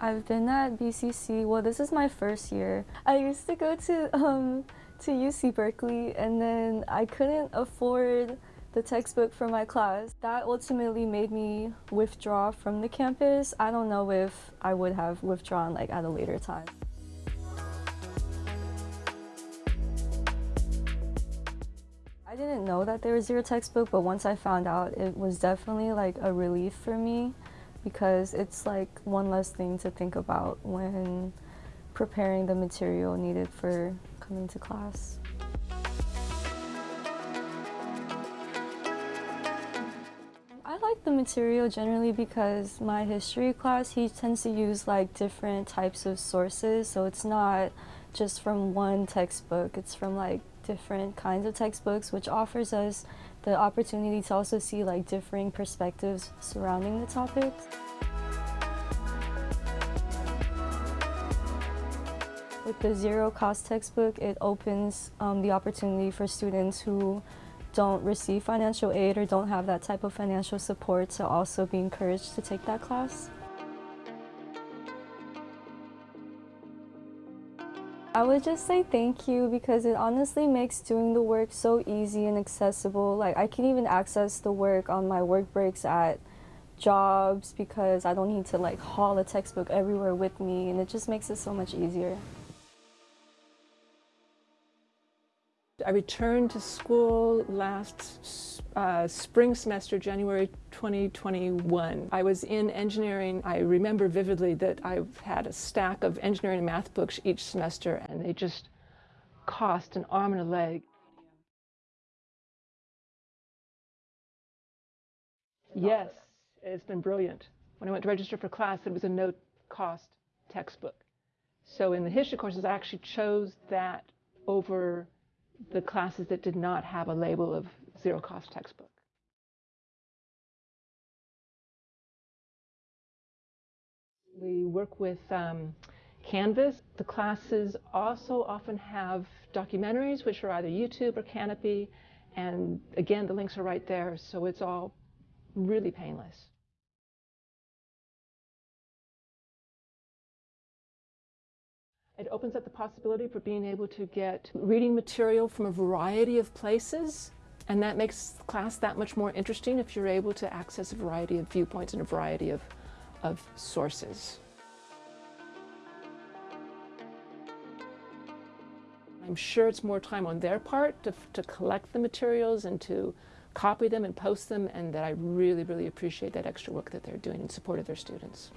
I've been at BCC, well this is my first year. I used to go to, um, to UC Berkeley and then I couldn't afford the textbook for my class. That ultimately made me withdraw from the campus. I don't know if I would have withdrawn like at a later time. I didn't know that there was zero textbook, but once I found out, it was definitely like a relief for me because it's like one less thing to think about when preparing the material needed for coming to class. I like the material generally because my history class, he tends to use like different types of sources, so it's not just from one textbook, it's from like different kinds of textbooks, which offers us the opportunity to also see like differing perspectives surrounding the topics. With the zero cost textbook, it opens um, the opportunity for students who don't receive financial aid or don't have that type of financial support to also be encouraged to take that class. I would just say thank you because it honestly makes doing the work so easy and accessible. Like I can even access the work on my work breaks at jobs because I don't need to like haul a textbook everywhere with me and it just makes it so much easier. I returned to school last uh, spring semester, January 2021. I was in engineering. I remember vividly that I had a stack of engineering and math books each semester, and they just cost an arm and a leg. Yes, it's been brilliant. When I went to register for class, it was a no-cost textbook. So in the history courses, I actually chose that over the classes that did not have a label of zero cost textbook. We work with um, Canvas. The classes also often have documentaries, which are either YouTube or Kanopy. And again, the links are right there, so it's all really painless. It opens up the possibility for being able to get reading material from a variety of places, and that makes class that much more interesting if you're able to access a variety of viewpoints and a variety of, of sources. I'm sure it's more time on their part to, to collect the materials and to copy them and post them, and that I really, really appreciate that extra work that they're doing in support of their students.